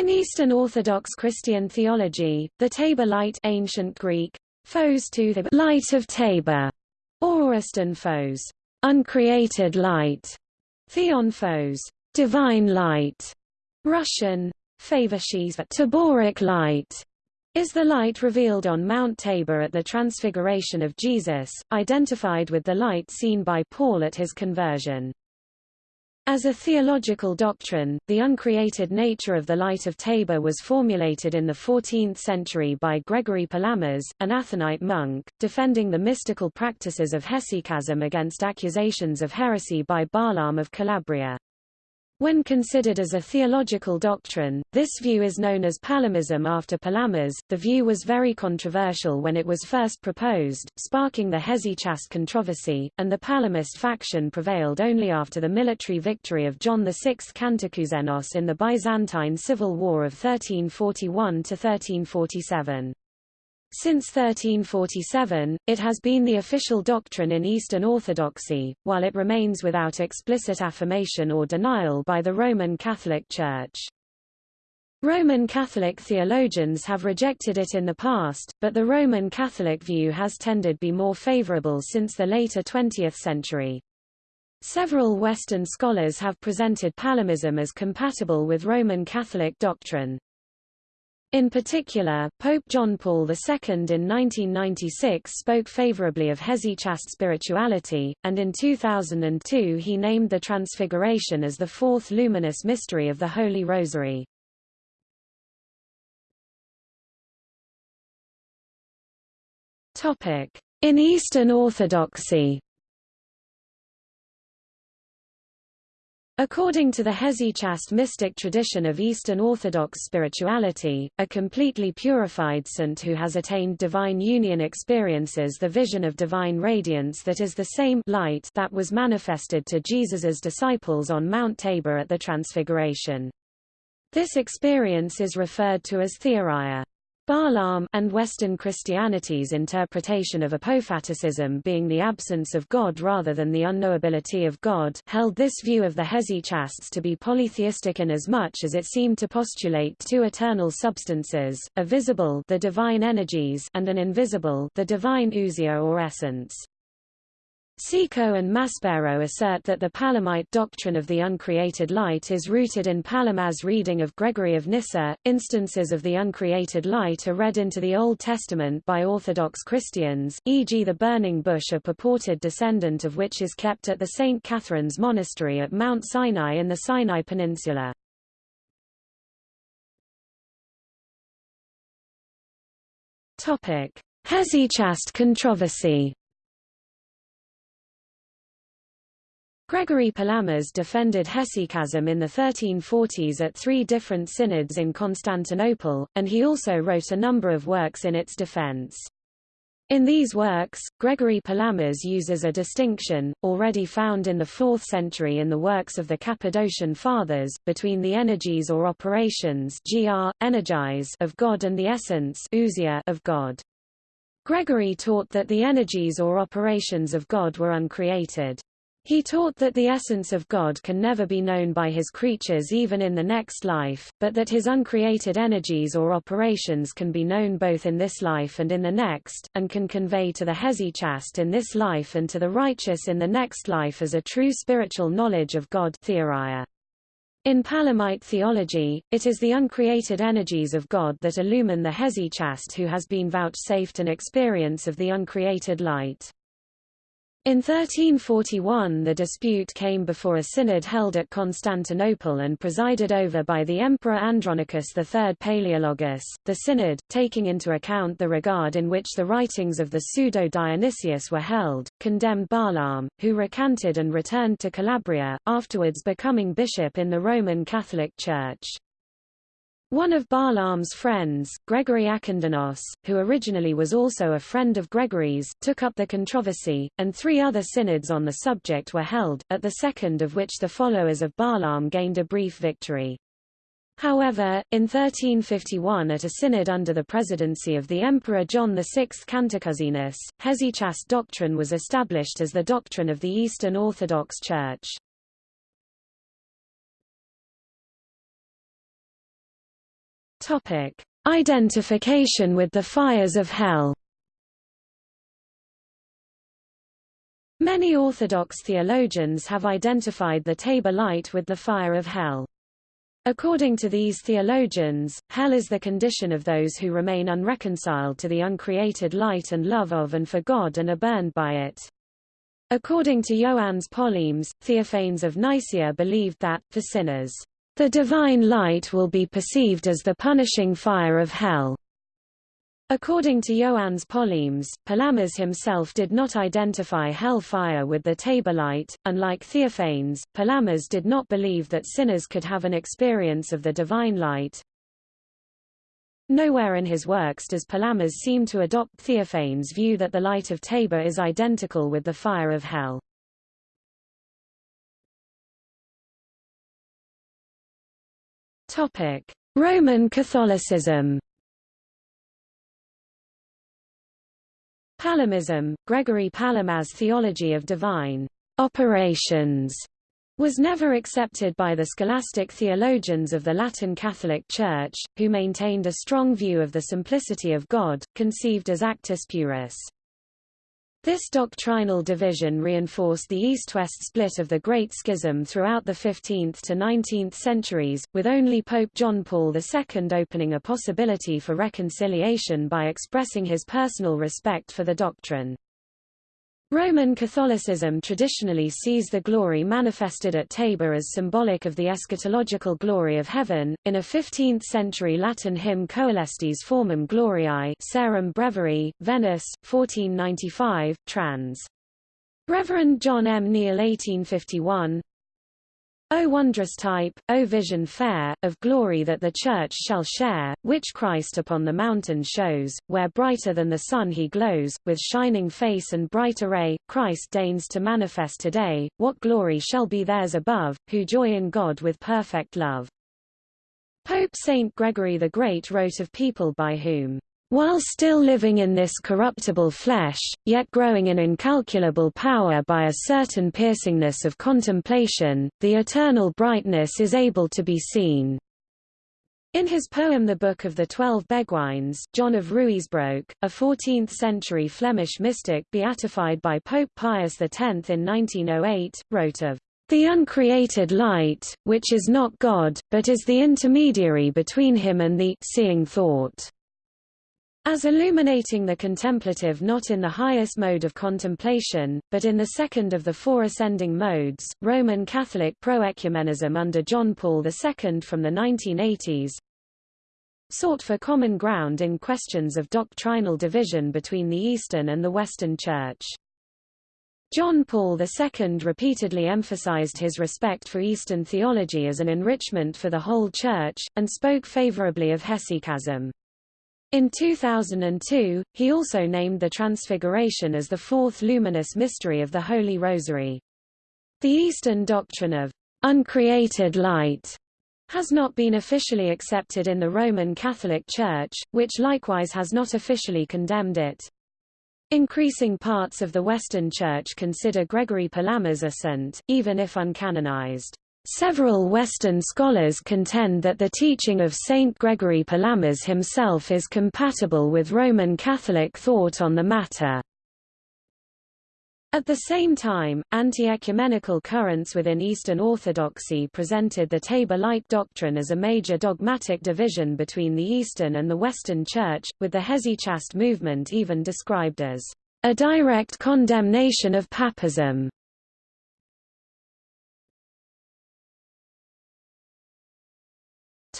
In Eastern Orthodox Christian theology, the Tabor light ancient Greek, phos to the light of Tabor, or Ariston phos, uncreated light, theon phos, divine light, Russian, favashis Taboric light, is the light revealed on Mount Tabor at the Transfiguration of Jesus, identified with the light seen by Paul at his conversion. As a theological doctrine, the uncreated nature of the light of Tabor was formulated in the 14th century by Gregory Palamas, an Athonite monk, defending the mystical practices of hesychasm against accusations of heresy by Barlaam of Calabria. When considered as a theological doctrine, this view is known as Palamism after Palamas. The view was very controversial when it was first proposed, sparking the Hesychast controversy, and the Palamist faction prevailed only after the military victory of John VI Kantakouzenos in the Byzantine Civil War of 1341–1347. Since 1347, it has been the official doctrine in Eastern Orthodoxy, while it remains without explicit affirmation or denial by the Roman Catholic Church. Roman Catholic theologians have rejected it in the past, but the Roman Catholic view has tended to be more favorable since the later 20th century. Several Western scholars have presented Palamism as compatible with Roman Catholic doctrine. In particular, Pope John Paul II in 1996 spoke favorably of hesychast spirituality, and in 2002 he named the Transfiguration as the fourth luminous mystery of the Holy Rosary. In Eastern Orthodoxy According to the Hesychast mystic tradition of Eastern Orthodox spirituality, a completely purified saint who has attained divine union experiences the vision of divine radiance that is the same light that was manifested to Jesus's disciples on Mount Tabor at the Transfiguration. This experience is referred to as theoria. Barlaam and Western Christianity's interpretation of apophaticism being the absence of God rather than the unknowability of God held this view of the hesychasts to be polytheistic in as much as it seemed to postulate two eternal substances, a visible the divine energies and an invisible the divine ousia or essence. Cecco and Maspero assert that the Palamite doctrine of the uncreated light is rooted in Palamas' reading of Gregory of Nyssa. Instances of the uncreated light are read into the Old Testament by Orthodox Christians, e.g. the burning bush a purported descendant of which is kept at the St. Catherine's Monastery at Mount Sinai in the Sinai Peninsula. Hesychast controversy Gregory Palamas defended hesychasm in the 1340s at three different synods in Constantinople, and he also wrote a number of works in its defense. In these works, Gregory Palamas uses a distinction, already found in the 4th century in the works of the Cappadocian Fathers, between the energies or operations gr, energeiai of God and the essence ousia of God. Gregory taught that the energies or operations of God were uncreated. He taught that the essence of God can never be known by his creatures even in the next life, but that his uncreated energies or operations can be known both in this life and in the next, and can convey to the hesychast in this life and to the righteous in the next life as a true spiritual knowledge of God theoria. In Palamite theology, it is the uncreated energies of God that illumine the hesychast who has been vouchsafed an experience of the uncreated light. In 1341 the dispute came before a synod held at Constantinople and presided over by the Emperor Andronicus III Palaeologus. The synod, taking into account the regard in which the writings of the pseudo-Dionysius were held, condemned Barlaam, who recanted and returned to Calabria, afterwards becoming bishop in the Roman Catholic Church. One of Barlaam's friends, Gregory Akindynos, who originally was also a friend of Gregory's, took up the controversy, and three other synods on the subject were held, at the second of which the followers of Balaam gained a brief victory. However, in 1351 at a synod under the presidency of the Emperor John VI Cantacuzenus, Hesychast doctrine was established as the doctrine of the Eastern Orthodox Church. Topic: Identification with the fires of hell. Many Orthodox theologians have identified the Tabor light with the fire of hell. According to these theologians, hell is the condition of those who remain unreconciled to the uncreated light and love of and for God and are burned by it. According to Ioannes Polemis, Theophanes of Nicaea believed that, for sinners, the divine light will be perceived as the punishing fire of hell. According to Ioannes Polemis, Palamas himself did not identify hell fire with the Tabor light. Unlike Theophanes, Palamas did not believe that sinners could have an experience of the divine light. Nowhere in his works does Palamas seem to adopt Theophanes' view that the light of Tabor is identical with the fire of hell. Topic: Roman Catholicism Palamism, Gregory Palamas' theology of divine operations was never accepted by the scholastic theologians of the Latin Catholic Church, who maintained a strong view of the simplicity of God, conceived as actus purus. This doctrinal division reinforced the east-west split of the Great Schism throughout the 15th to 19th centuries, with only Pope John Paul II opening a possibility for reconciliation by expressing his personal respect for the doctrine. Roman Catholicism traditionally sees the glory manifested at Tabor as symbolic of the eschatological glory of heaven. In a 15th-century Latin hymn Coelestis formam gloriae Sarum Breviarii, Venice, 1495, trans. Reverend John M. Neale 1851, O wondrous type, O vision fair, of glory that the Church shall share, which Christ upon the mountain shows, where brighter than the sun he glows, with shining face and bright array, Christ deigns to manifest today, what glory shall be theirs above, who joy in God with perfect love. Pope Saint Gregory the Great wrote of people by whom while still living in this corruptible flesh, yet growing in incalculable power by a certain piercingness of contemplation, the eternal brightness is able to be seen. In his poem The Book of the Twelve Beguines, John of Ruysbroek, a 14th-century Flemish mystic beatified by Pope Pius X in 1908, wrote of the uncreated light, which is not God, but is the intermediary between him and the seeing thought. As illuminating the contemplative not in the highest mode of contemplation, but in the second of the four ascending modes, Roman Catholic proecumenism under John Paul II from the 1980s sought for common ground in questions of doctrinal division between the Eastern and the Western Church. John Paul II repeatedly emphasized his respect for Eastern theology as an enrichment for the whole Church, and spoke favorably of hesychasm. In 2002, he also named the Transfiguration as the fourth luminous mystery of the Holy Rosary. The Eastern doctrine of uncreated light has not been officially accepted in the Roman Catholic Church, which likewise has not officially condemned it. Increasing parts of the Western Church consider Gregory Palamas a saint, even if uncanonized. Several Western scholars contend that the teaching of Saint Gregory Palamas himself is compatible with Roman Catholic thought on the matter. At the same time, anti-ecumenical currents within Eastern Orthodoxy presented the Tabor Light doctrine as a major dogmatic division between the Eastern and the Western Church, with the Hesychast movement even described as a direct condemnation of papism.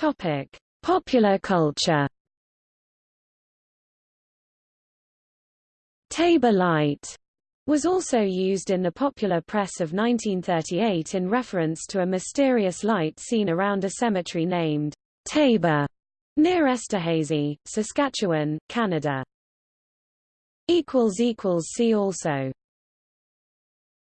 Topic: Popular culture. Tabor light was also used in the popular press of 1938 in reference to a mysterious light seen around a cemetery named Tabor near Esterhazy, Saskatchewan, Canada. See also